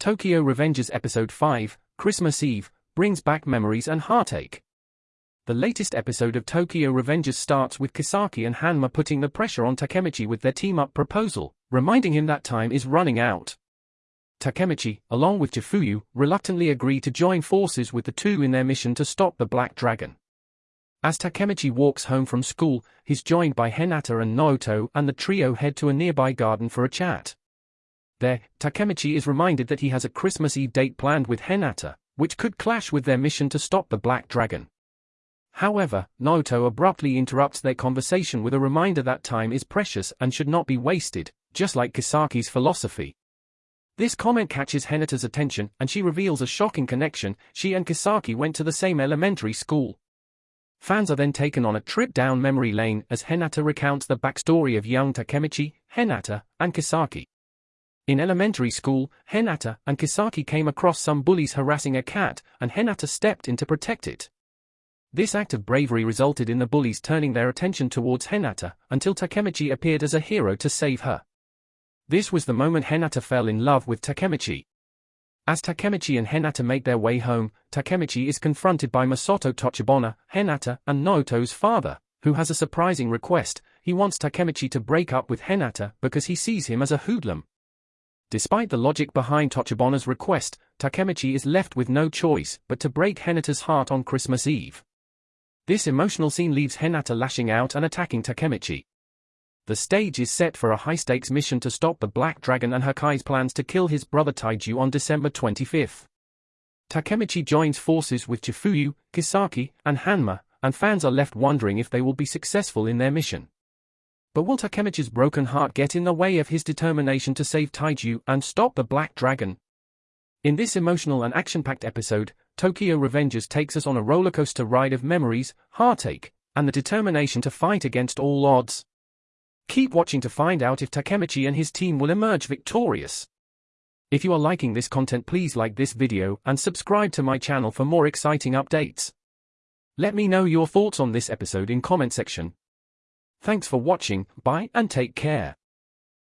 Tokyo Revengers Episode 5, Christmas Eve, brings back memories and heartache. The latest episode of Tokyo Revengers starts with Kisaki and Hanma putting the pressure on Takemichi with their team-up proposal, reminding him that time is running out. Takemichi, along with Chifuyu, reluctantly agree to join forces with the two in their mission to stop the Black Dragon. As Takemichi walks home from school, he's joined by Hinata and Naoto and the trio head to a nearby garden for a chat. There, Takemichi is reminded that he has a Christmas Eve date planned with Hinata, which could clash with their mission to stop the Black Dragon. However, Naoto abruptly interrupts their conversation with a reminder that time is precious and should not be wasted, just like Kisaki's philosophy. This comment catches Hinata's attention and she reveals a shocking connection, she and Kisaki went to the same elementary school. Fans are then taken on a trip down memory lane as Hinata recounts the backstory of young Takemichi, Hinata, and Kisaki. In elementary school, Hinata and Kisaki came across some bullies harassing a cat, and Hinata stepped in to protect it. This act of bravery resulted in the bullies turning their attention towards Hinata, until Takemichi appeared as a hero to save her. This was the moment Hinata fell in love with Takemichi. As Takemichi and Hinata make their way home, Takemichi is confronted by Masato Tachibana, Hinata, and Naoto's father, who has a surprising request, he wants Takemichi to break up with Hinata because he sees him as a hoodlum. Despite the logic behind Tachibana's request, Takemichi is left with no choice but to break Hinata's heart on Christmas Eve. This emotional scene leaves Hinata lashing out and attacking Takemichi. The stage is set for a high-stakes mission to stop the Black Dragon and Hakkai's plans to kill his brother Taiju on December 25. Takemichi joins forces with Chifuyu, Kisaki, and Hanma, and fans are left wondering if they will be successful in their mission. But will Takemichi's broken heart get in the way of his determination to save Taiju and stop the Black Dragon? In this emotional and action-packed episode, Tokyo Revengers takes us on a rollercoaster ride of memories, heartache, and the determination to fight against all odds. Keep watching to find out if Takemichi and his team will emerge victorious. If you are liking this content please like this video and subscribe to my channel for more exciting updates. Let me know your thoughts on this episode in comment section. Thanks for watching, bye and take care.